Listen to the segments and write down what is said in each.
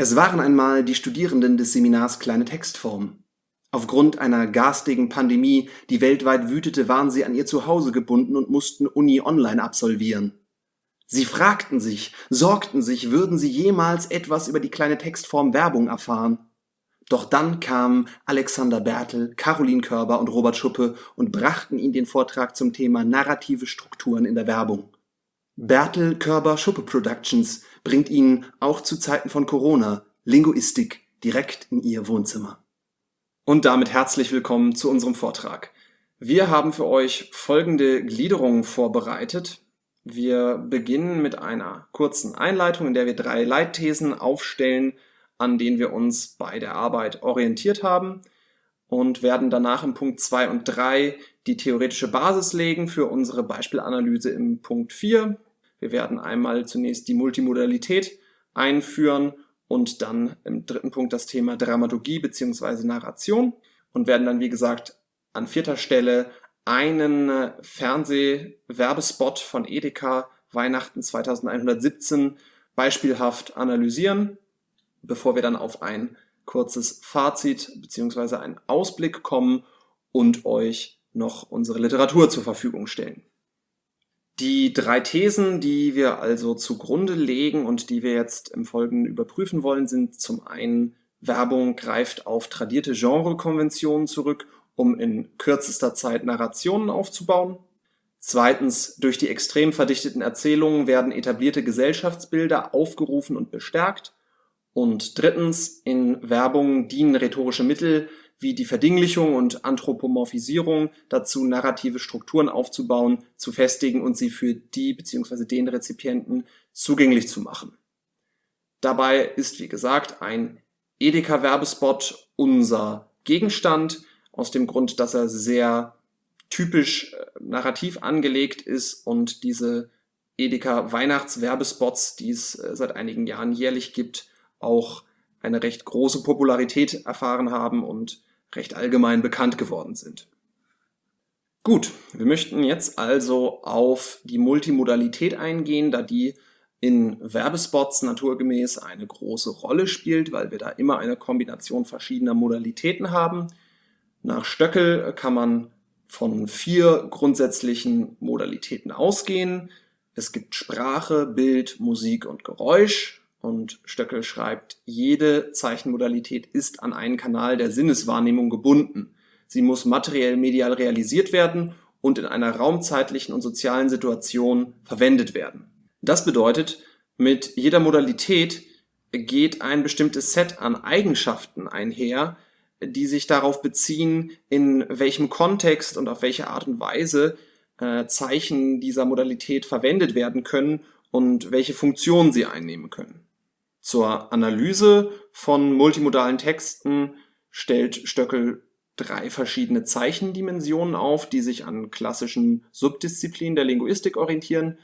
Es waren einmal die Studierenden des Seminars Kleine Textform. Aufgrund einer garstigen Pandemie, die weltweit wütete, waren sie an ihr Zuhause gebunden und mussten Uni online absolvieren. Sie fragten sich, sorgten sich, würden sie jemals etwas über die kleine Textform Werbung erfahren. Doch dann kamen Alexander Bertel, Caroline Körber und Robert Schuppe und brachten ihnen den Vortrag zum Thema narrative Strukturen in der Werbung. Bertel Körber Schuppe Productions bringt Ihnen auch zu Zeiten von Corona Linguistik direkt in Ihr Wohnzimmer. Und damit herzlich willkommen zu unserem Vortrag. Wir haben für euch folgende Gliederungen vorbereitet. Wir beginnen mit einer kurzen Einleitung, in der wir drei Leitthesen aufstellen, an denen wir uns bei der Arbeit orientiert haben und werden danach im Punkt 2 und 3 die theoretische Basis legen für unsere Beispielanalyse im Punkt 4 wir werden einmal zunächst die Multimodalität einführen und dann im dritten Punkt das Thema Dramaturgie bzw. Narration und werden dann, wie gesagt, an vierter Stelle einen äh, Fernsehwerbespot von Edeka Weihnachten 2117 beispielhaft analysieren, bevor wir dann auf ein kurzes Fazit bzw. einen Ausblick kommen und euch noch unsere Literatur zur Verfügung stellen. Die drei Thesen, die wir also zugrunde legen und die wir jetzt im Folgenden überprüfen wollen, sind zum einen, Werbung greift auf tradierte Genrekonventionen zurück, um in kürzester Zeit Narrationen aufzubauen. Zweitens, durch die extrem verdichteten Erzählungen werden etablierte Gesellschaftsbilder aufgerufen und bestärkt. Und drittens, in Werbung dienen rhetorische Mittel wie die Verdinglichung und Anthropomorphisierung dazu, narrative Strukturen aufzubauen, zu festigen und sie für die bzw. den Rezipienten zugänglich zu machen. Dabei ist, wie gesagt, ein Edeka-Werbespot unser Gegenstand, aus dem Grund, dass er sehr typisch äh, narrativ angelegt ist und diese Edeka Weihnachtswerbespots, die es äh, seit einigen Jahren jährlich gibt, auch eine recht große Popularität erfahren haben und recht allgemein bekannt geworden sind. Gut, wir möchten jetzt also auf die Multimodalität eingehen, da die in Werbespots naturgemäß eine große Rolle spielt, weil wir da immer eine Kombination verschiedener Modalitäten haben. Nach Stöckel kann man von vier grundsätzlichen Modalitäten ausgehen. Es gibt Sprache, Bild, Musik und Geräusch. Und Stöckel schreibt, jede Zeichenmodalität ist an einen Kanal der Sinneswahrnehmung gebunden. Sie muss materiell medial realisiert werden und in einer raumzeitlichen und sozialen Situation verwendet werden. Das bedeutet, mit jeder Modalität geht ein bestimmtes Set an Eigenschaften einher, die sich darauf beziehen, in welchem Kontext und auf welche Art und Weise äh, Zeichen dieser Modalität verwendet werden können und welche Funktionen sie einnehmen können. Zur Analyse von multimodalen Texten stellt Stöckel drei verschiedene Zeichendimensionen auf, die sich an klassischen Subdisziplinen der Linguistik orientieren.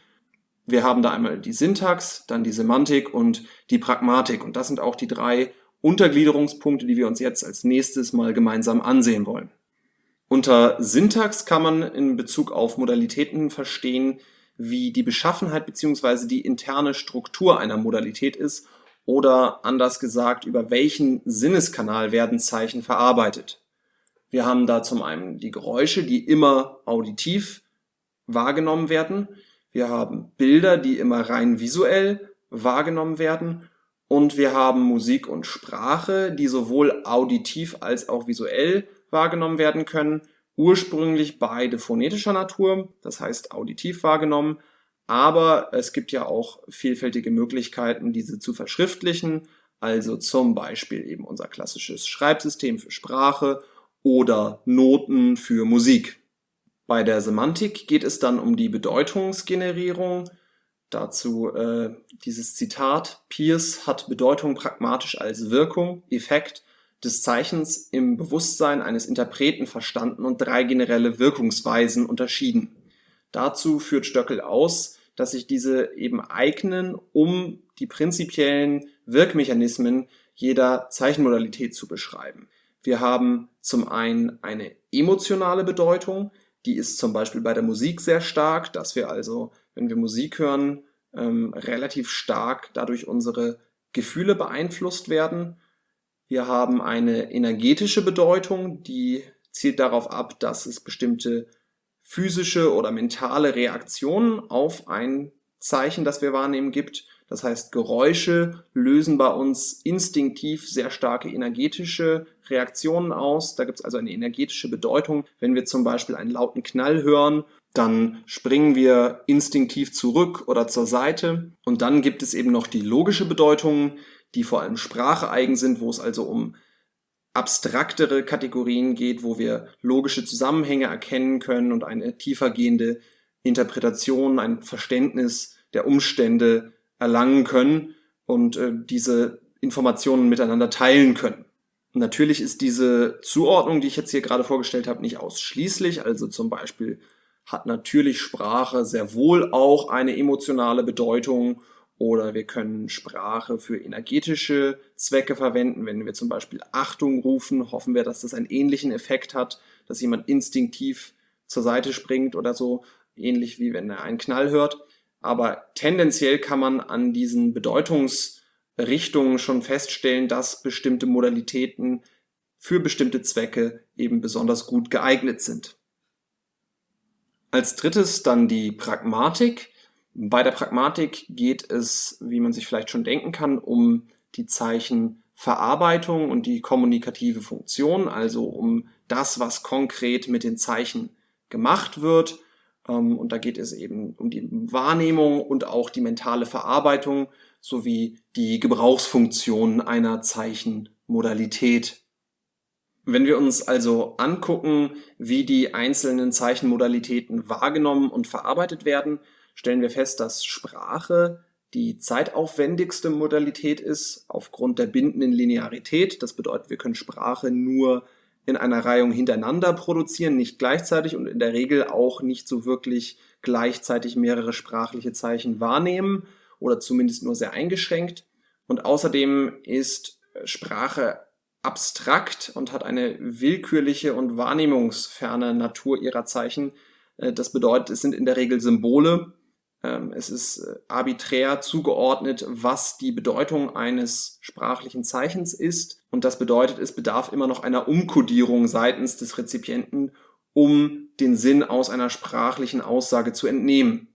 Wir haben da einmal die Syntax, dann die Semantik und die Pragmatik. Und das sind auch die drei Untergliederungspunkte, die wir uns jetzt als nächstes mal gemeinsam ansehen wollen. Unter Syntax kann man in Bezug auf Modalitäten verstehen, wie die Beschaffenheit bzw. die interne Struktur einer Modalität ist oder anders gesagt, über welchen Sinneskanal werden Zeichen verarbeitet. Wir haben da zum einen die Geräusche, die immer auditiv wahrgenommen werden. Wir haben Bilder, die immer rein visuell wahrgenommen werden. Und wir haben Musik und Sprache, die sowohl auditiv als auch visuell wahrgenommen werden können. Ursprünglich beide phonetischer Natur, das heißt auditiv wahrgenommen, aber es gibt ja auch vielfältige Möglichkeiten, diese zu verschriftlichen, also zum Beispiel eben unser klassisches Schreibsystem für Sprache oder Noten für Musik. Bei der Semantik geht es dann um die Bedeutungsgenerierung. Dazu äh, dieses Zitat, Pierce hat Bedeutung pragmatisch als Wirkung, Effekt des Zeichens im Bewusstsein eines Interpreten verstanden und drei generelle Wirkungsweisen unterschieden. Dazu führt Stöckel aus, dass sich diese eben eignen, um die prinzipiellen Wirkmechanismen jeder Zeichenmodalität zu beschreiben. Wir haben zum einen eine emotionale Bedeutung, die ist zum Beispiel bei der Musik sehr stark, dass wir also, wenn wir Musik hören, ähm, relativ stark dadurch unsere Gefühle beeinflusst werden. Wir haben eine energetische Bedeutung, die zielt darauf ab, dass es bestimmte physische oder mentale Reaktionen auf ein Zeichen, das wir wahrnehmen, gibt. Das heißt, Geräusche lösen bei uns instinktiv sehr starke energetische Reaktionen aus. Da gibt es also eine energetische Bedeutung. Wenn wir zum Beispiel einen lauten Knall hören, dann springen wir instinktiv zurück oder zur Seite. Und dann gibt es eben noch die logische Bedeutung, die vor allem Sprache eigen sind, wo es also um abstraktere Kategorien geht, wo wir logische Zusammenhänge erkennen können und eine tiefergehende Interpretation, ein Verständnis der Umstände erlangen können und äh, diese Informationen miteinander teilen können. Natürlich ist diese Zuordnung, die ich jetzt hier gerade vorgestellt habe, nicht ausschließlich. Also zum Beispiel hat natürlich Sprache sehr wohl auch eine emotionale Bedeutung oder wir können Sprache für energetische Zwecke verwenden. Wenn wir zum Beispiel Achtung rufen, hoffen wir, dass das einen ähnlichen Effekt hat, dass jemand instinktiv zur Seite springt oder so, ähnlich wie wenn er einen Knall hört. Aber tendenziell kann man an diesen Bedeutungsrichtungen schon feststellen, dass bestimmte Modalitäten für bestimmte Zwecke eben besonders gut geeignet sind. Als drittes dann die Pragmatik. Bei der Pragmatik geht es, wie man sich vielleicht schon denken kann, um die Zeichenverarbeitung und die kommunikative Funktion, also um das, was konkret mit den Zeichen gemacht wird. Ähm, und da geht es eben um die Wahrnehmung und auch die mentale Verarbeitung sowie die Gebrauchsfunktion einer Zeichenmodalität. Wenn wir uns also angucken, wie die einzelnen Zeichenmodalitäten wahrgenommen und verarbeitet werden, stellen wir fest, dass Sprache die zeitaufwendigste Modalität ist aufgrund der bindenden Linearität. Das bedeutet, wir können Sprache nur in einer Reihung hintereinander produzieren, nicht gleichzeitig und in der Regel auch nicht so wirklich gleichzeitig mehrere sprachliche Zeichen wahrnehmen oder zumindest nur sehr eingeschränkt. Und außerdem ist Sprache abstrakt und hat eine willkürliche und wahrnehmungsferne Natur ihrer Zeichen. Äh, das bedeutet, es sind in der Regel Symbole. Ähm, es ist äh, arbiträr zugeordnet, was die Bedeutung eines sprachlichen Zeichens ist. Und das bedeutet, es bedarf immer noch einer Umkodierung seitens des Rezipienten, um den Sinn aus einer sprachlichen Aussage zu entnehmen.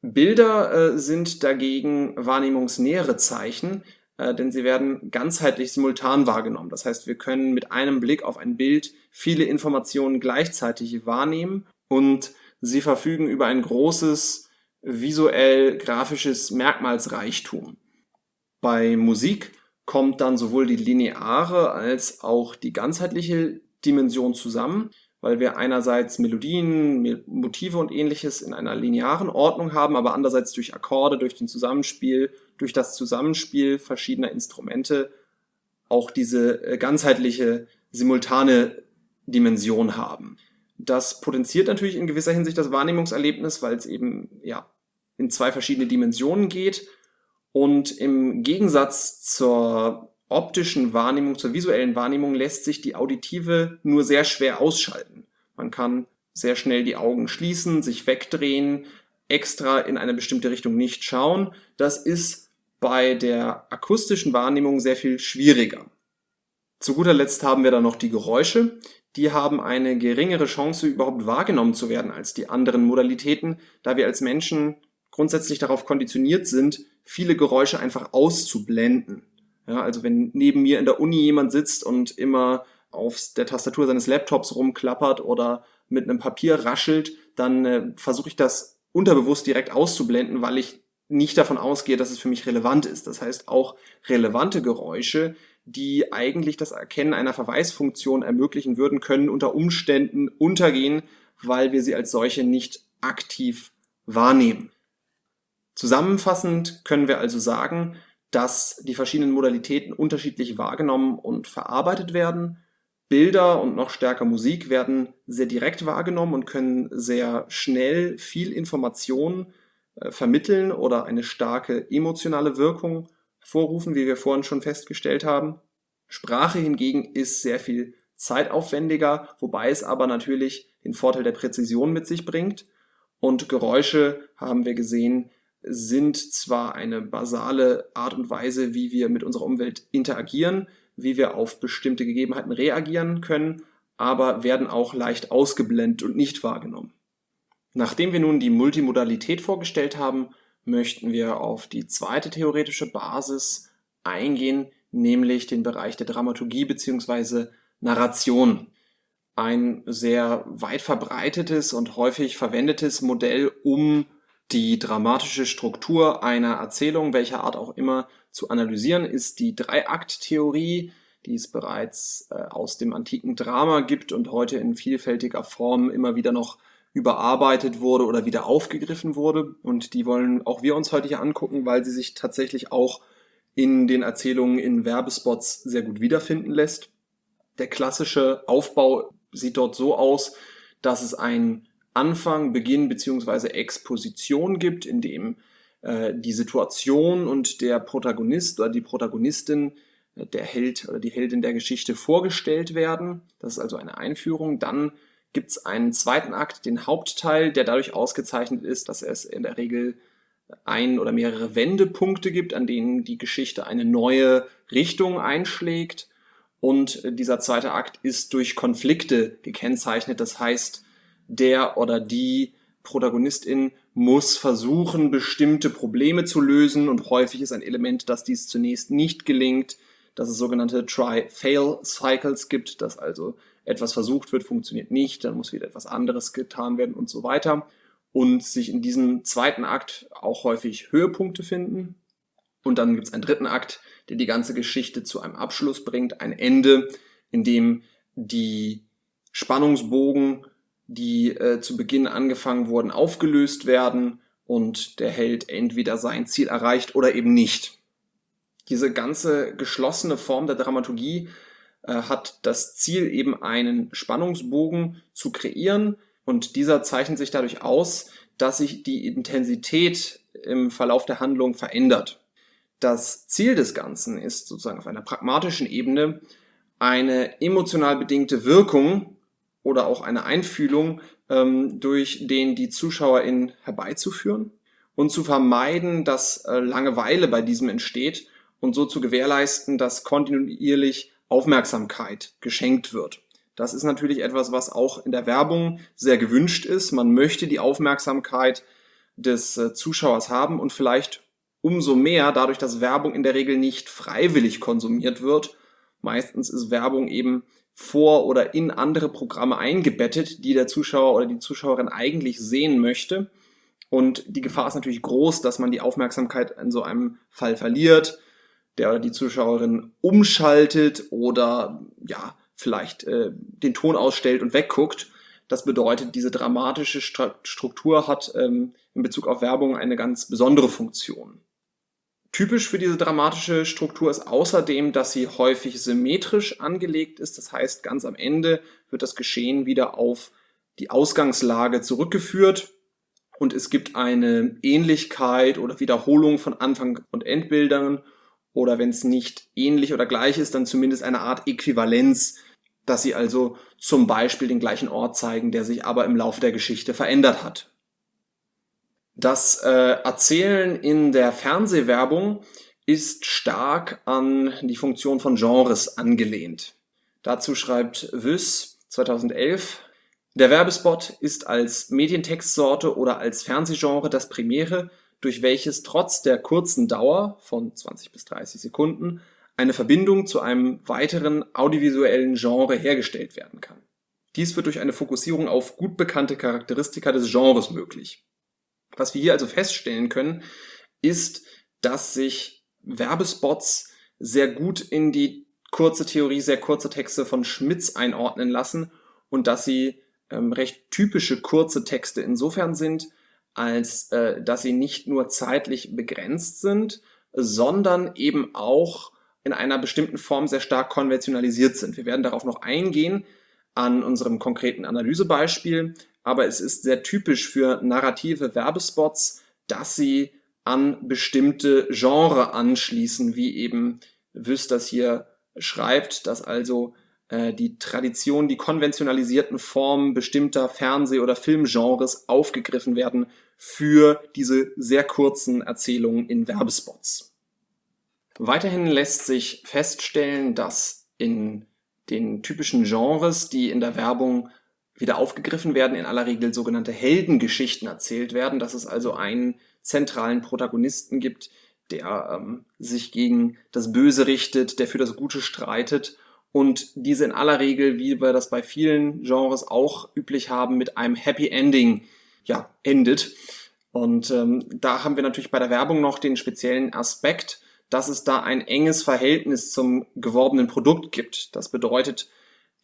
Bilder äh, sind dagegen wahrnehmungsnähere Zeichen, äh, denn sie werden ganzheitlich simultan wahrgenommen. Das heißt, wir können mit einem Blick auf ein Bild viele Informationen gleichzeitig wahrnehmen und sie verfügen über ein großes visuell grafisches Merkmalsreichtum. Bei Musik kommt dann sowohl die lineare als auch die ganzheitliche Dimension zusammen, weil wir einerseits Melodien, Motive und ähnliches in einer linearen Ordnung haben, aber andererseits durch Akkorde, durch den Zusammenspiel, durch das Zusammenspiel verschiedener Instrumente auch diese äh, ganzheitliche, simultane Dimension haben. Das potenziert natürlich in gewisser Hinsicht das Wahrnehmungserlebnis, weil es eben ja in zwei verschiedene Dimensionen geht und im Gegensatz zur optischen Wahrnehmung, zur visuellen Wahrnehmung lässt sich die auditive nur sehr schwer ausschalten. Man kann sehr schnell die Augen schließen, sich wegdrehen, extra in eine bestimmte Richtung nicht schauen. Das ist bei der akustischen Wahrnehmung sehr viel schwieriger. Zu guter Letzt haben wir dann noch die Geräusche. Die haben eine geringere Chance, überhaupt wahrgenommen zu werden als die anderen Modalitäten, da wir als Menschen grundsätzlich darauf konditioniert sind, viele Geräusche einfach auszublenden. Ja, also wenn neben mir in der Uni jemand sitzt und immer auf der Tastatur seines Laptops rumklappert oder mit einem Papier raschelt, dann äh, versuche ich das unterbewusst direkt auszublenden, weil ich nicht davon ausgehe, dass es für mich relevant ist. Das heißt, auch relevante Geräusche, die eigentlich das Erkennen einer Verweisfunktion ermöglichen würden, können unter Umständen untergehen, weil wir sie als solche nicht aktiv wahrnehmen. Zusammenfassend können wir also sagen, dass die verschiedenen Modalitäten unterschiedlich wahrgenommen und verarbeitet werden. Bilder und noch stärker Musik werden sehr direkt wahrgenommen und können sehr schnell viel Information äh, vermitteln oder eine starke emotionale Wirkung hervorrufen, wie wir vorhin schon festgestellt haben. Sprache hingegen ist sehr viel zeitaufwendiger, wobei es aber natürlich den Vorteil der Präzision mit sich bringt. Und Geräusche, haben wir gesehen, sind zwar eine basale Art und Weise, wie wir mit unserer Umwelt interagieren, wie wir auf bestimmte Gegebenheiten reagieren können, aber werden auch leicht ausgeblendet und nicht wahrgenommen. Nachdem wir nun die Multimodalität vorgestellt haben, möchten wir auf die zweite theoretische Basis eingehen, nämlich den Bereich der Dramaturgie bzw. Narration. Ein sehr weit verbreitetes und häufig verwendetes Modell, um die dramatische Struktur einer Erzählung, welcher Art auch immer, zu analysieren, ist die Dreiakt-Theorie, die es bereits äh, aus dem antiken Drama gibt und heute in vielfältiger Form immer wieder noch überarbeitet wurde oder wieder aufgegriffen wurde. Und die wollen auch wir uns heute hier angucken, weil sie sich tatsächlich auch in den Erzählungen in Werbespots sehr gut wiederfinden lässt. Der klassische Aufbau sieht dort so aus, dass es ein Anfang, Beginn beziehungsweise Exposition gibt, in dem äh, die Situation und der Protagonist oder die Protagonistin, äh, der Held oder die Heldin der Geschichte vorgestellt werden. Das ist also eine Einführung. Dann gibt es einen zweiten Akt, den Hauptteil, der dadurch ausgezeichnet ist, dass es in der Regel ein oder mehrere Wendepunkte gibt, an denen die Geschichte eine neue Richtung einschlägt. Und dieser zweite Akt ist durch Konflikte gekennzeichnet. Das heißt, der oder die Protagonistin muss versuchen, bestimmte Probleme zu lösen und häufig ist ein Element, dass dies zunächst nicht gelingt, dass es sogenannte Try-Fail-Cycles gibt, dass also etwas versucht wird, funktioniert nicht, dann muss wieder etwas anderes getan werden und so weiter und sich in diesem zweiten Akt auch häufig Höhepunkte finden. Und dann gibt es einen dritten Akt, der die ganze Geschichte zu einem Abschluss bringt, ein Ende, in dem die Spannungsbogen die äh, zu Beginn angefangen wurden, aufgelöst werden und der Held entweder sein Ziel erreicht oder eben nicht. Diese ganze geschlossene Form der Dramaturgie hat das Ziel, eben einen Spannungsbogen zu kreieren und dieser zeichnet sich dadurch aus, dass sich die Intensität im Verlauf der Handlung verändert. Das Ziel des Ganzen ist sozusagen auf einer pragmatischen Ebene eine emotional bedingte Wirkung oder auch eine Einfühlung ähm, durch den die ZuschauerInnen herbeizuführen und zu vermeiden, dass äh, Langeweile bei diesem entsteht und so zu gewährleisten, dass kontinuierlich Aufmerksamkeit geschenkt wird. Das ist natürlich etwas, was auch in der Werbung sehr gewünscht ist. Man möchte die Aufmerksamkeit des äh, Zuschauers haben und vielleicht umso mehr, dadurch, dass Werbung in der Regel nicht freiwillig konsumiert wird. Meistens ist Werbung eben vor oder in andere Programme eingebettet, die der Zuschauer oder die Zuschauerin eigentlich sehen möchte. Und die Gefahr ist natürlich groß, dass man die Aufmerksamkeit in so einem Fall verliert, der oder die Zuschauerin umschaltet oder ja, vielleicht äh, den Ton ausstellt und wegguckt. Das bedeutet, diese dramatische Struktur hat ähm, in Bezug auf Werbung eine ganz besondere Funktion. Typisch für diese dramatische Struktur ist außerdem, dass sie häufig symmetrisch angelegt ist. Das heißt, ganz am Ende wird das Geschehen wieder auf die Ausgangslage zurückgeführt und es gibt eine Ähnlichkeit oder Wiederholung von Anfang- und Endbildern oder wenn es nicht ähnlich oder gleich ist, dann zumindest eine Art Äquivalenz, dass sie also zum Beispiel den gleichen Ort zeigen, der sich aber im Laufe der Geschichte verändert hat. Das äh, Erzählen in der Fernsehwerbung ist stark an die Funktion von Genres angelehnt. Dazu schreibt Wüss 2011, der Werbespot ist als Medientextsorte oder als Fernsehgenre das Primäre, durch welches trotz der kurzen Dauer von 20 bis 30 Sekunden eine Verbindung zu einem weiteren audiovisuellen Genre hergestellt werden kann. Dies wird durch eine Fokussierung auf gut bekannte Charakteristika des Genres möglich. Was wir hier also feststellen können, ist, dass sich Werbespots sehr gut in die kurze Theorie, sehr kurze Texte von Schmitz einordnen lassen und dass sie ähm, recht typische kurze Texte insofern sind, als äh, dass sie nicht nur zeitlich begrenzt sind, sondern eben auch in einer bestimmten Form sehr stark konventionalisiert sind. Wir werden darauf noch eingehen an unserem konkreten Analysebeispiel, aber es ist sehr typisch für narrative Werbespots, dass sie an bestimmte Genre anschließen, wie eben Wüst das hier schreibt, dass also äh, die Tradition, die konventionalisierten Formen bestimmter Fernseh- oder Filmgenres aufgegriffen werden für diese sehr kurzen Erzählungen in Werbespots. Weiterhin lässt sich feststellen, dass in den typischen Genres, die in der Werbung wieder aufgegriffen werden, in aller Regel sogenannte Heldengeschichten erzählt werden, dass es also einen zentralen Protagonisten gibt, der ähm, sich gegen das Böse richtet, der für das Gute streitet und diese in aller Regel, wie wir das bei vielen Genres auch üblich haben, mit einem Happy Ending ja, endet. Und ähm, da haben wir natürlich bei der Werbung noch den speziellen Aspekt, dass es da ein enges Verhältnis zum geworbenen Produkt gibt. Das bedeutet,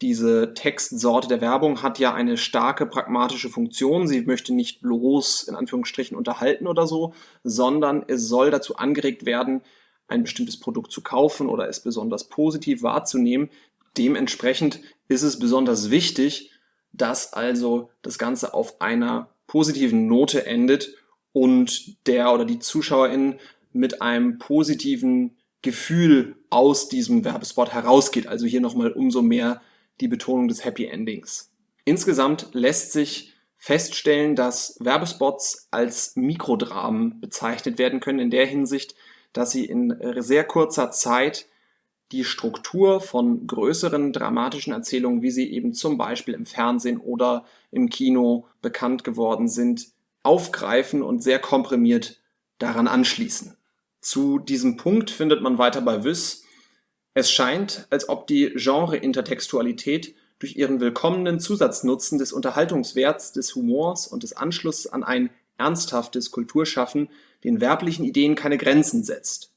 diese Textsorte der Werbung hat ja eine starke pragmatische Funktion. Sie möchte nicht bloß in Anführungsstrichen unterhalten oder so, sondern es soll dazu angeregt werden, ein bestimmtes Produkt zu kaufen oder es besonders positiv wahrzunehmen. Dementsprechend ist es besonders wichtig, dass also das Ganze auf einer positiven Note endet und der oder die Zuschauerin mit einem positiven Gefühl aus diesem Werbespot herausgeht. Also hier nochmal umso mehr die Betonung des Happy Endings. Insgesamt lässt sich feststellen, dass Werbespots als Mikrodramen bezeichnet werden können in der Hinsicht, dass sie in sehr kurzer Zeit die Struktur von größeren dramatischen Erzählungen, wie sie eben zum Beispiel im Fernsehen oder im Kino bekannt geworden sind, aufgreifen und sehr komprimiert daran anschließen. Zu diesem Punkt findet man weiter bei Wyss es scheint, als ob die Genre-Intertextualität durch ihren willkommenen Zusatznutzen des Unterhaltungswerts, des Humors und des Anschlusses an ein ernsthaftes Kulturschaffen den werblichen Ideen keine Grenzen setzt.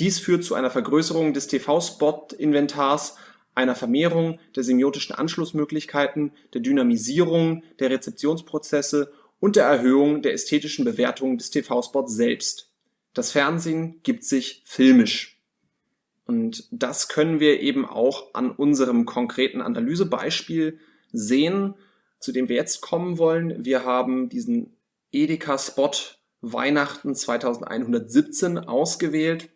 Dies führt zu einer Vergrößerung des TV-Spot-Inventars, einer Vermehrung der semiotischen Anschlussmöglichkeiten, der Dynamisierung der Rezeptionsprozesse und der Erhöhung der ästhetischen Bewertung des TV-Spots selbst. Das Fernsehen gibt sich filmisch. Und das können wir eben auch an unserem konkreten Analysebeispiel sehen, zu dem wir jetzt kommen wollen. Wir haben diesen Edeka-Spot Weihnachten 2117 ausgewählt.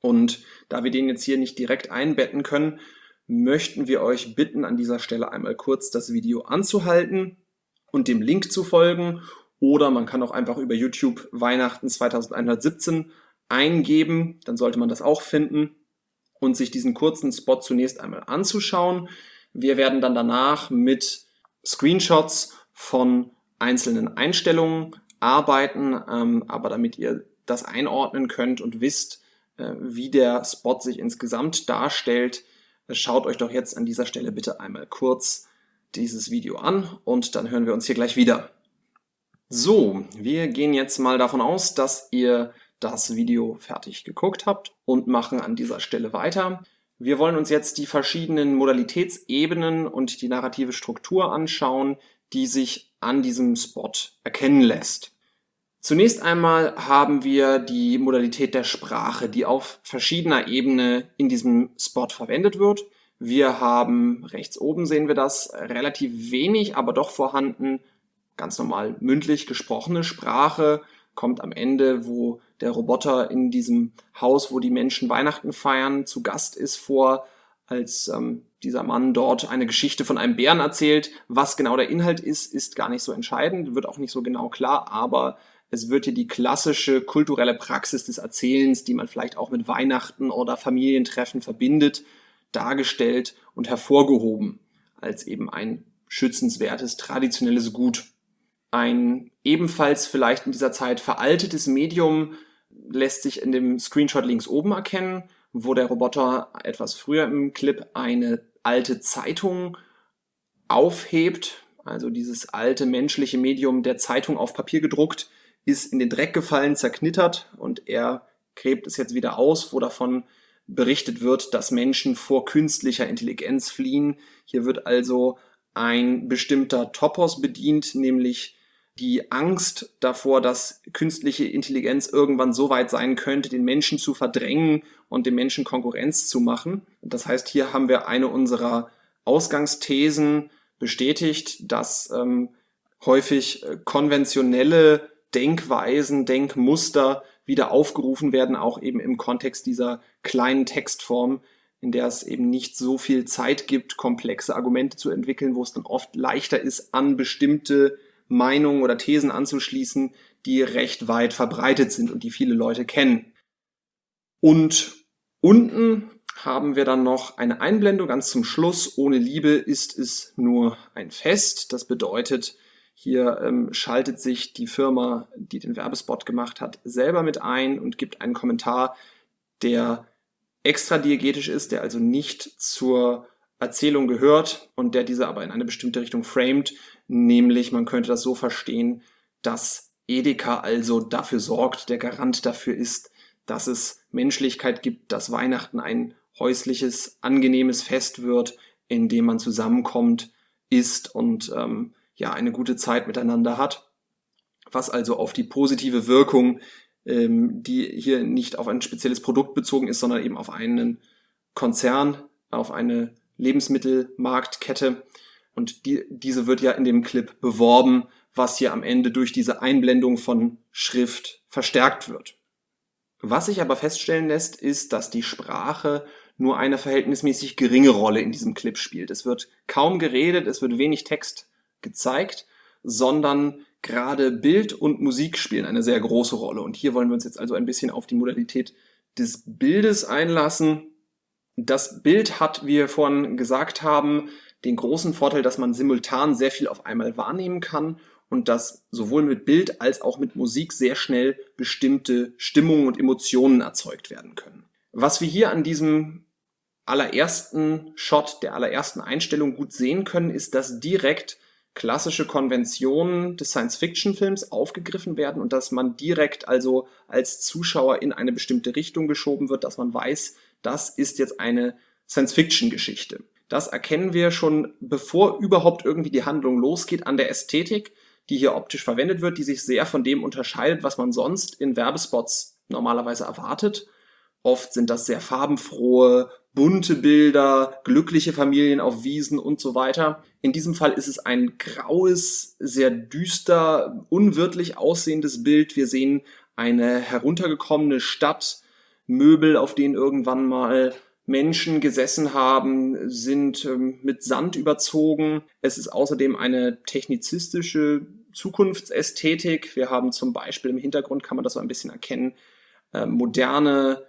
Und da wir den jetzt hier nicht direkt einbetten können, möchten wir euch bitten, an dieser Stelle einmal kurz das Video anzuhalten und dem Link zu folgen. Oder man kann auch einfach über YouTube Weihnachten 2117 eingeben, dann sollte man das auch finden und sich diesen kurzen Spot zunächst einmal anzuschauen. Wir werden dann danach mit Screenshots von einzelnen Einstellungen arbeiten, ähm, aber damit ihr das einordnen könnt und wisst, wie der Spot sich insgesamt darstellt, äh, schaut euch doch jetzt an dieser Stelle bitte einmal kurz dieses Video an und dann hören wir uns hier gleich wieder. So, wir gehen jetzt mal davon aus, dass ihr das Video fertig geguckt habt und machen an dieser Stelle weiter. Wir wollen uns jetzt die verschiedenen Modalitätsebenen und die narrative Struktur anschauen, die sich an diesem Spot erkennen lässt. Zunächst einmal haben wir die Modalität der Sprache, die auf verschiedener Ebene in diesem Spot verwendet wird. Wir haben, rechts oben sehen wir das, relativ wenig, aber doch vorhanden, ganz normal mündlich gesprochene Sprache, kommt am Ende, wo der Roboter in diesem Haus, wo die Menschen Weihnachten feiern, zu Gast ist vor, als ähm, dieser Mann dort eine Geschichte von einem Bären erzählt. Was genau der Inhalt ist, ist gar nicht so entscheidend, wird auch nicht so genau klar, aber es wird hier die klassische kulturelle Praxis des Erzählens, die man vielleicht auch mit Weihnachten oder Familientreffen verbindet, dargestellt und hervorgehoben als eben ein schützenswertes, traditionelles Gut. Ein ebenfalls vielleicht in dieser Zeit veraltetes Medium lässt sich in dem Screenshot links oben erkennen, wo der Roboter etwas früher im Clip eine alte Zeitung aufhebt. Also dieses alte menschliche Medium der Zeitung auf Papier gedruckt, ist in den Dreck gefallen, zerknittert und er gräbt es jetzt wieder aus, wo davon berichtet wird, dass Menschen vor künstlicher Intelligenz fliehen. Hier wird also ein bestimmter Topos bedient, nämlich die Angst davor, dass künstliche Intelligenz irgendwann so weit sein könnte, den Menschen zu verdrängen und dem Menschen Konkurrenz zu machen. Das heißt, hier haben wir eine unserer Ausgangsthesen bestätigt, dass ähm, häufig äh, konventionelle Denkweisen, Denkmuster wieder aufgerufen werden, auch eben im Kontext dieser kleinen Textform, in der es eben nicht so viel Zeit gibt, komplexe Argumente zu entwickeln, wo es dann oft leichter ist, an bestimmte Meinungen oder Thesen anzuschließen, die recht weit verbreitet sind und die viele Leute kennen. Und unten haben wir dann noch eine Einblendung ganz zum Schluss. Ohne Liebe ist es nur ein Fest. Das bedeutet, hier ähm, schaltet sich die Firma, die den Werbespot gemacht hat, selber mit ein und gibt einen Kommentar, der extra diegetisch ist, der also nicht zur Erzählung gehört und der diese aber in eine bestimmte Richtung framed, nämlich man könnte das so verstehen, dass Edeka also dafür sorgt, der Garant dafür ist, dass es Menschlichkeit gibt, dass Weihnachten ein häusliches, angenehmes Fest wird, in dem man zusammenkommt, isst und ähm, ja eine gute Zeit miteinander hat. Was also auf die positive Wirkung, ähm, die hier nicht auf ein spezielles Produkt bezogen ist, sondern eben auf einen Konzern, auf eine Lebensmittelmarktkette. Und die, diese wird ja in dem Clip beworben, was hier am Ende durch diese Einblendung von Schrift verstärkt wird. Was sich aber feststellen lässt, ist, dass die Sprache nur eine verhältnismäßig geringe Rolle in diesem Clip spielt. Es wird kaum geredet, es wird wenig Text gezeigt, sondern gerade Bild und Musik spielen eine sehr große Rolle. Und hier wollen wir uns jetzt also ein bisschen auf die Modalität des Bildes einlassen. Das Bild hat, wie wir vorhin gesagt haben, den großen Vorteil, dass man simultan sehr viel auf einmal wahrnehmen kann und dass sowohl mit Bild als auch mit Musik sehr schnell bestimmte Stimmungen und Emotionen erzeugt werden können. Was wir hier an diesem allerersten Shot, der allerersten Einstellung gut sehen können, ist, dass direkt klassische Konventionen des Science-Fiction-Films aufgegriffen werden und dass man direkt also als Zuschauer in eine bestimmte Richtung geschoben wird, dass man weiß, das ist jetzt eine Science-Fiction-Geschichte. Das erkennen wir schon, bevor überhaupt irgendwie die Handlung losgeht, an der Ästhetik, die hier optisch verwendet wird, die sich sehr von dem unterscheidet, was man sonst in Werbespots normalerweise erwartet. Oft sind das sehr farbenfrohe, bunte Bilder, glückliche Familien auf Wiesen und so weiter. In diesem Fall ist es ein graues, sehr düster, unwirtlich aussehendes Bild. Wir sehen eine heruntergekommene Stadt, Möbel, auf denen irgendwann mal Menschen gesessen haben, sind ähm, mit Sand überzogen. Es ist außerdem eine technizistische Zukunftsästhetik. Wir haben zum Beispiel im Hintergrund, kann man das so ein bisschen erkennen, äh, moderne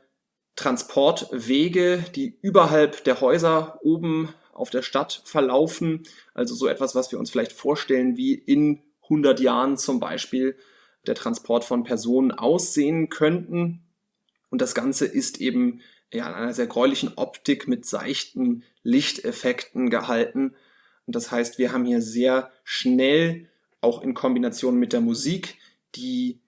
Transportwege, die überhalb der Häuser oben auf der Stadt verlaufen. Also so etwas, was wir uns vielleicht vorstellen, wie in 100 Jahren zum Beispiel der Transport von Personen aussehen könnten. Und das Ganze ist eben ja, in einer sehr gräulichen Optik mit seichten Lichteffekten gehalten. Und das heißt, wir haben hier sehr schnell, auch in Kombination mit der Musik, die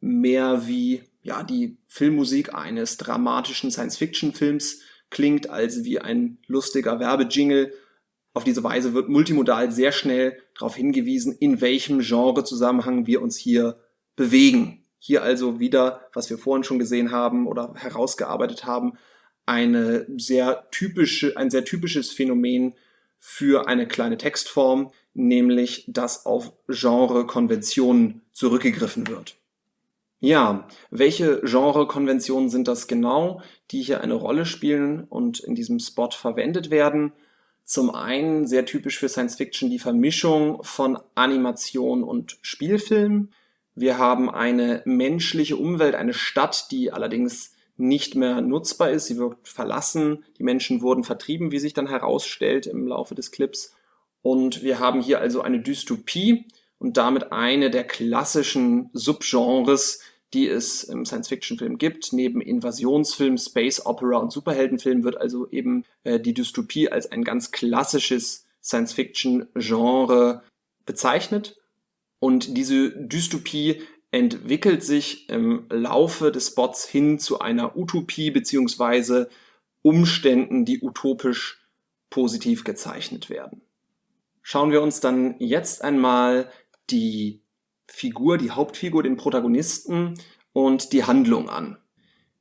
mehr wie ja, die Filmmusik eines dramatischen Science-Fiction-Films klingt, als wie ein lustiger Werbejingle. Auf diese Weise wird multimodal sehr schnell darauf hingewiesen, in welchem Genrezusammenhang wir uns hier bewegen. Hier also wieder, was wir vorhin schon gesehen haben oder herausgearbeitet haben, eine sehr typische, ein sehr typisches Phänomen für eine kleine Textform, nämlich dass auf Genre-Konventionen zurückgegriffen wird. Ja, welche Genre-Konventionen sind das genau, die hier eine Rolle spielen und in diesem Spot verwendet werden? Zum einen sehr typisch für Science Fiction die Vermischung von Animation und Spielfilm. Wir haben eine menschliche Umwelt, eine Stadt, die allerdings nicht mehr nutzbar ist. Sie wird verlassen. Die Menschen wurden vertrieben, wie sich dann herausstellt im Laufe des Clips. Und wir haben hier also eine Dystopie und damit eine der klassischen Subgenres, die es im Science-Fiction-Film gibt. Neben Invasionsfilm, Space Opera und Superheldenfilm wird also eben äh, die Dystopie als ein ganz klassisches Science-Fiction-Genre bezeichnet. Und diese Dystopie entwickelt sich im Laufe des Spots hin zu einer Utopie beziehungsweise Umständen, die utopisch positiv gezeichnet werden. Schauen wir uns dann jetzt einmal die Figur, die Hauptfigur, den Protagonisten und die Handlung an.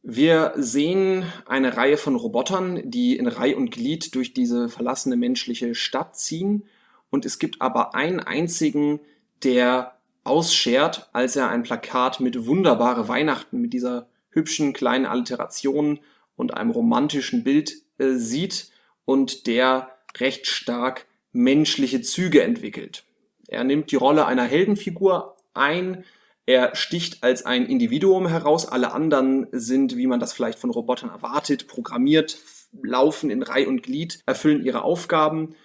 Wir sehen eine Reihe von Robotern, die in Reih und Glied durch diese verlassene menschliche Stadt ziehen. Und es gibt aber einen einzigen, der ausschert, als er ein Plakat mit wunderbare Weihnachten, mit dieser hübschen kleinen Alliteration und einem romantischen Bild äh, sieht und der recht stark menschliche Züge entwickelt. Er nimmt die Rolle einer Heldenfigur ein, er sticht als ein Individuum heraus, alle anderen sind, wie man das vielleicht von Robotern erwartet, programmiert, laufen in Reih und Glied, erfüllen ihre Aufgaben.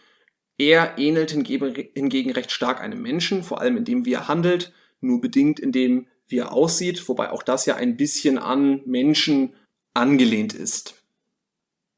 Er ähnelt hingegen recht stark einem Menschen, vor allem indem wie er handelt, nur bedingt indem wie er aussieht, wobei auch das ja ein bisschen an Menschen angelehnt ist.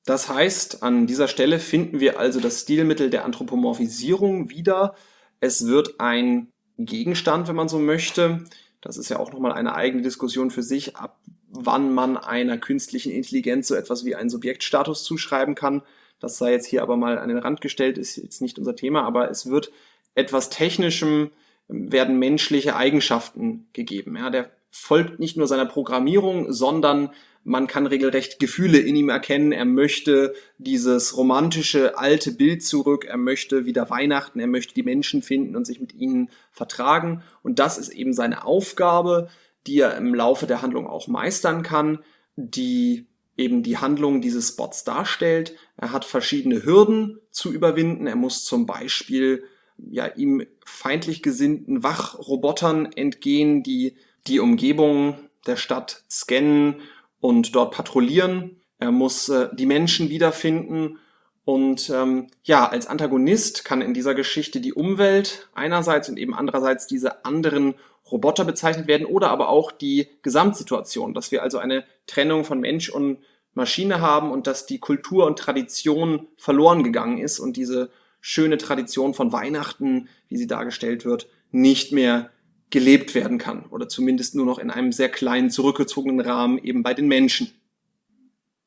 Das heißt, an dieser Stelle finden wir also das Stilmittel der Anthropomorphisierung wieder. Es wird ein Gegenstand, wenn man so möchte. Das ist ja auch nochmal eine eigene Diskussion für sich, ab wann man einer künstlichen Intelligenz so etwas wie einen Subjektstatus zuschreiben kann. Das sei jetzt hier aber mal an den Rand gestellt, ist jetzt nicht unser Thema, aber es wird etwas Technischem, werden menschliche Eigenschaften gegeben. Ja, der folgt nicht nur seiner Programmierung, sondern man kann regelrecht Gefühle in ihm erkennen. Er möchte dieses romantische alte Bild zurück. Er möchte wieder Weihnachten. Er möchte die Menschen finden und sich mit ihnen vertragen. Und das ist eben seine Aufgabe, die er im Laufe der Handlung auch meistern kann, die eben die Handlung dieses Spots darstellt. Er hat verschiedene Hürden zu überwinden. Er muss zum Beispiel ja, ihm feindlich gesinnten Wachrobotern entgehen, die die Umgebung der Stadt scannen und dort patrouillieren. Er muss äh, die Menschen wiederfinden und ähm, ja, als Antagonist kann in dieser Geschichte die Umwelt einerseits und eben andererseits diese anderen Roboter bezeichnet werden oder aber auch die Gesamtsituation, dass wir also eine Trennung von Mensch und Maschine haben und dass die Kultur und Tradition verloren gegangen ist und diese schöne Tradition von Weihnachten, wie sie dargestellt wird, nicht mehr gelebt werden kann oder zumindest nur noch in einem sehr kleinen, zurückgezogenen Rahmen eben bei den Menschen.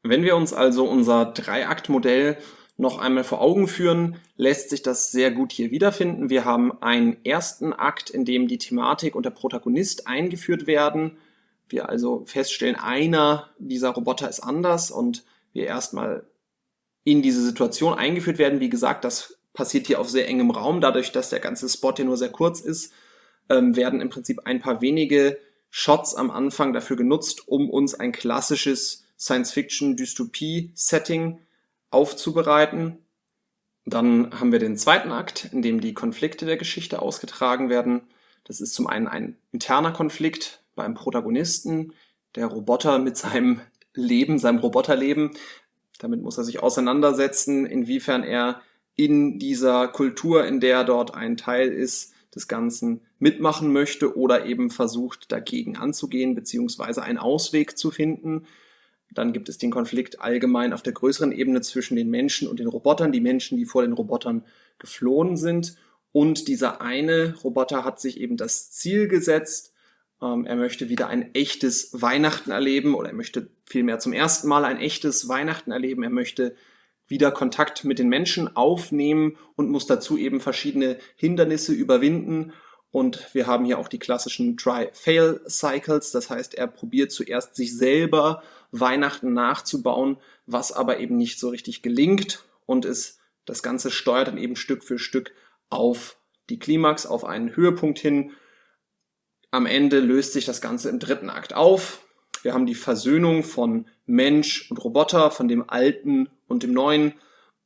Wenn wir uns also unser Dreiaktmodell noch einmal vor Augen führen, lässt sich das sehr gut hier wiederfinden. Wir haben einen ersten Akt, in dem die Thematik und der Protagonist eingeführt werden. Wir also feststellen, einer dieser Roboter ist anders und wir erstmal in diese Situation eingeführt werden. Wie gesagt, das passiert hier auf sehr engem Raum, dadurch, dass der ganze Spot hier nur sehr kurz ist ähm, werden im Prinzip ein paar wenige Shots am Anfang dafür genutzt, um uns ein klassisches Science-Fiction-Dystopie-Setting aufzubereiten. Dann haben wir den zweiten Akt, in dem die Konflikte der Geschichte ausgetragen werden. Das ist zum einen ein interner Konflikt beim Protagonisten, der Roboter mit seinem Leben, seinem Roboterleben. Damit muss er sich auseinandersetzen, inwiefern er in dieser Kultur, in der er dort ein Teil ist, des Ganzen mitmachen möchte oder eben versucht dagegen anzugehen beziehungsweise einen Ausweg zu finden. Dann gibt es den Konflikt allgemein auf der größeren Ebene zwischen den Menschen und den Robotern, die Menschen, die vor den Robotern geflohen sind. Und dieser eine Roboter hat sich eben das Ziel gesetzt, ähm, er möchte wieder ein echtes Weihnachten erleben oder er möchte vielmehr zum ersten Mal ein echtes Weihnachten erleben. Er möchte wieder Kontakt mit den Menschen aufnehmen und muss dazu eben verschiedene Hindernisse überwinden. Und wir haben hier auch die klassischen Try-Fail-Cycles. Das heißt, er probiert zuerst sich selber Weihnachten nachzubauen, was aber eben nicht so richtig gelingt und es, das Ganze steuert dann eben Stück für Stück auf die Klimax, auf einen Höhepunkt hin. Am Ende löst sich das Ganze im dritten Akt auf. Wir haben die Versöhnung von Mensch und Roboter, von dem Alten und dem Neuen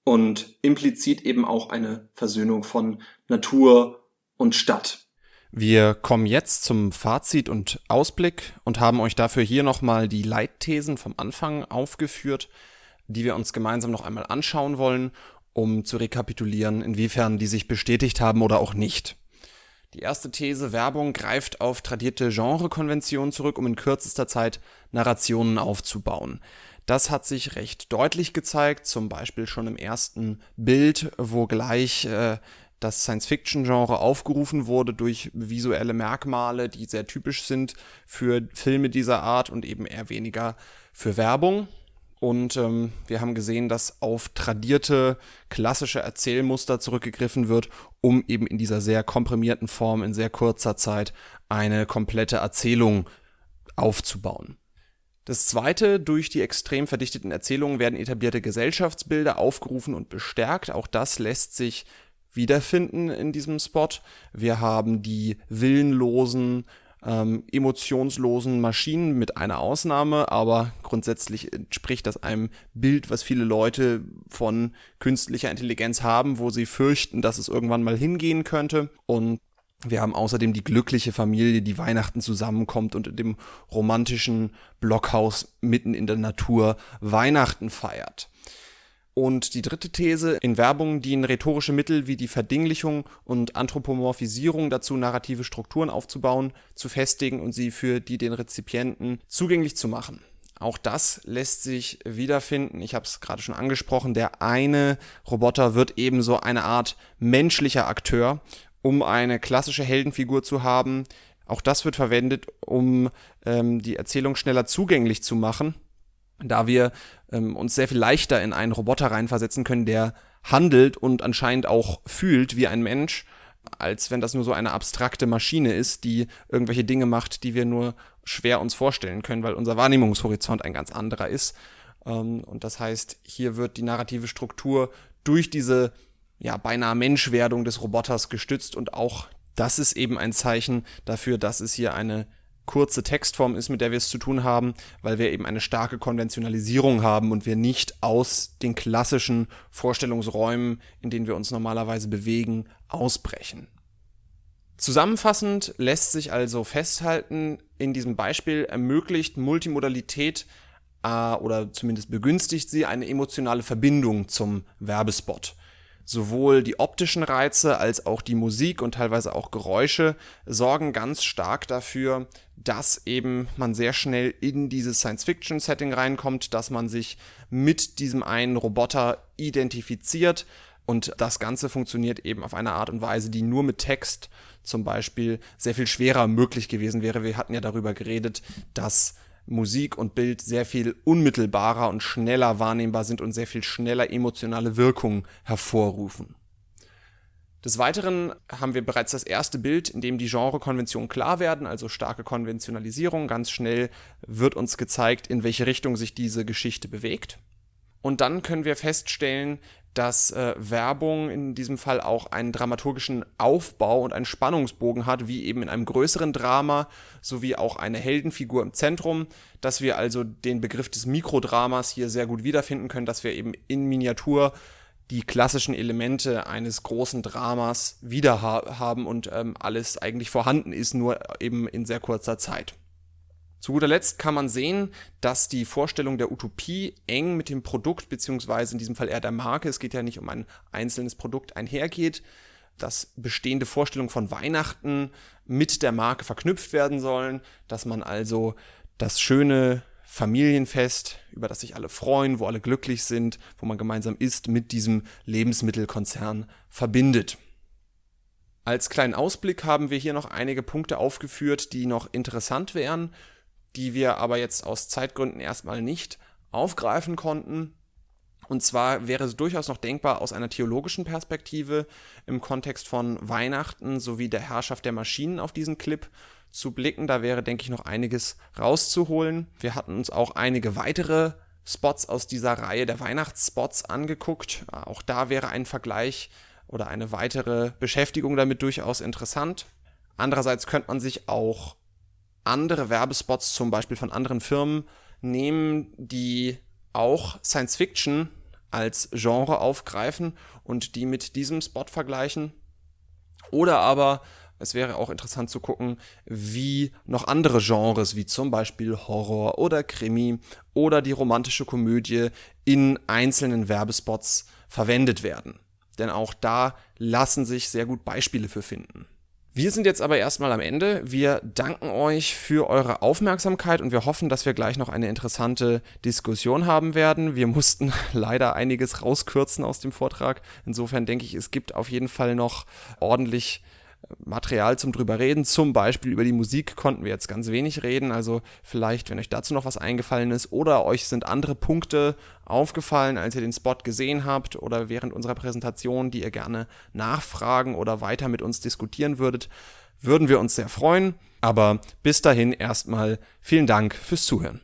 und implizit eben auch eine Versöhnung von Natur und Stadt. Wir kommen jetzt zum Fazit und Ausblick und haben euch dafür hier nochmal die Leitthesen vom Anfang aufgeführt, die wir uns gemeinsam noch einmal anschauen wollen, um zu rekapitulieren, inwiefern die sich bestätigt haben oder auch nicht. Die erste These, Werbung greift auf tradierte Genrekonventionen zurück, um in kürzester Zeit Narrationen aufzubauen. Das hat sich recht deutlich gezeigt, zum Beispiel schon im ersten Bild, wo gleich äh, das Science-Fiction-Genre aufgerufen wurde durch visuelle Merkmale, die sehr typisch sind für Filme dieser Art und eben eher weniger für Werbung. Und ähm, wir haben gesehen, dass auf tradierte klassische Erzählmuster zurückgegriffen wird, um eben in dieser sehr komprimierten Form in sehr kurzer Zeit eine komplette Erzählung aufzubauen. Das zweite, durch die extrem verdichteten Erzählungen werden etablierte Gesellschaftsbilder aufgerufen und bestärkt. Auch das lässt sich wiederfinden in diesem Spot. Wir haben die willenlosen, ähm, emotionslosen Maschinen mit einer Ausnahme, aber grundsätzlich entspricht das einem Bild, was viele Leute von künstlicher Intelligenz haben, wo sie fürchten, dass es irgendwann mal hingehen könnte. Und wir haben außerdem die glückliche Familie, die Weihnachten zusammenkommt und in dem romantischen Blockhaus mitten in der Natur Weihnachten feiert. Und die dritte These, in Werbung dienen rhetorische Mittel wie die Verdinglichung und Anthropomorphisierung dazu, narrative Strukturen aufzubauen, zu festigen und sie für die den Rezipienten zugänglich zu machen. Auch das lässt sich wiederfinden. Ich habe es gerade schon angesprochen. Der eine Roboter wird ebenso eine Art menschlicher Akteur, um eine klassische Heldenfigur zu haben. Auch das wird verwendet, um ähm, die Erzählung schneller zugänglich zu machen da wir ähm, uns sehr viel leichter in einen Roboter reinversetzen können, der handelt und anscheinend auch fühlt wie ein Mensch, als wenn das nur so eine abstrakte Maschine ist, die irgendwelche Dinge macht, die wir nur schwer uns vorstellen können, weil unser Wahrnehmungshorizont ein ganz anderer ist. Ähm, und das heißt, hier wird die narrative Struktur durch diese ja, beinahe Menschwerdung des Roboters gestützt und auch das ist eben ein Zeichen dafür, dass es hier eine kurze Textform ist, mit der wir es zu tun haben, weil wir eben eine starke Konventionalisierung haben und wir nicht aus den klassischen Vorstellungsräumen, in denen wir uns normalerweise bewegen, ausbrechen. Zusammenfassend lässt sich also festhalten, in diesem Beispiel ermöglicht Multimodalität äh, oder zumindest begünstigt sie eine emotionale Verbindung zum Werbespot. Sowohl die optischen Reize als auch die Musik und teilweise auch Geräusche sorgen ganz stark dafür, dass eben man sehr schnell in dieses Science-Fiction-Setting reinkommt, dass man sich mit diesem einen Roboter identifiziert und das Ganze funktioniert eben auf eine Art und Weise, die nur mit Text zum Beispiel sehr viel schwerer möglich gewesen wäre. Wir hatten ja darüber geredet, dass Musik und Bild sehr viel unmittelbarer und schneller wahrnehmbar sind und sehr viel schneller emotionale Wirkungen hervorrufen. Des Weiteren haben wir bereits das erste Bild, in dem die Genrekonventionen klar werden, also starke Konventionalisierung. Ganz schnell wird uns gezeigt, in welche Richtung sich diese Geschichte bewegt. Und dann können wir feststellen, dass äh, Werbung in diesem Fall auch einen dramaturgischen Aufbau und einen Spannungsbogen hat, wie eben in einem größeren Drama, sowie auch eine Heldenfigur im Zentrum, dass wir also den Begriff des Mikrodramas hier sehr gut wiederfinden können, dass wir eben in Miniatur die klassischen Elemente eines großen Dramas wieder ha haben und ähm, alles eigentlich vorhanden ist, nur eben in sehr kurzer Zeit. Zu guter Letzt kann man sehen, dass die Vorstellung der Utopie eng mit dem Produkt, beziehungsweise in diesem Fall eher der Marke, es geht ja nicht um ein einzelnes Produkt, einhergeht, dass bestehende Vorstellungen von Weihnachten mit der Marke verknüpft werden sollen, dass man also das schöne Familienfest, über das sich alle freuen, wo alle glücklich sind, wo man gemeinsam isst, mit diesem Lebensmittelkonzern verbindet. Als kleinen Ausblick haben wir hier noch einige Punkte aufgeführt, die noch interessant wären die wir aber jetzt aus Zeitgründen erstmal nicht aufgreifen konnten. Und zwar wäre es durchaus noch denkbar, aus einer theologischen Perspektive im Kontext von Weihnachten sowie der Herrschaft der Maschinen auf diesen Clip zu blicken. Da wäre, denke ich, noch einiges rauszuholen. Wir hatten uns auch einige weitere Spots aus dieser Reihe der Weihnachtsspots angeguckt. Auch da wäre ein Vergleich oder eine weitere Beschäftigung damit durchaus interessant. Andererseits könnte man sich auch andere Werbespots zum Beispiel von anderen Firmen nehmen, die auch Science Fiction als Genre aufgreifen und die mit diesem Spot vergleichen. Oder aber es wäre auch interessant zu gucken, wie noch andere Genres wie zum Beispiel Horror oder Krimi oder die romantische Komödie in einzelnen Werbespots verwendet werden. Denn auch da lassen sich sehr gut Beispiele für finden. Wir sind jetzt aber erstmal am Ende. Wir danken euch für eure Aufmerksamkeit und wir hoffen, dass wir gleich noch eine interessante Diskussion haben werden. Wir mussten leider einiges rauskürzen aus dem Vortrag. Insofern denke ich, es gibt auf jeden Fall noch ordentlich Material zum drüber reden. Zum Beispiel über die Musik konnten wir jetzt ganz wenig reden. Also vielleicht, wenn euch dazu noch was eingefallen ist oder euch sind andere Punkte aufgefallen, als ihr den Spot gesehen habt oder während unserer Präsentation, die ihr gerne nachfragen oder weiter mit uns diskutieren würdet, würden wir uns sehr freuen. Aber bis dahin erstmal vielen Dank fürs Zuhören.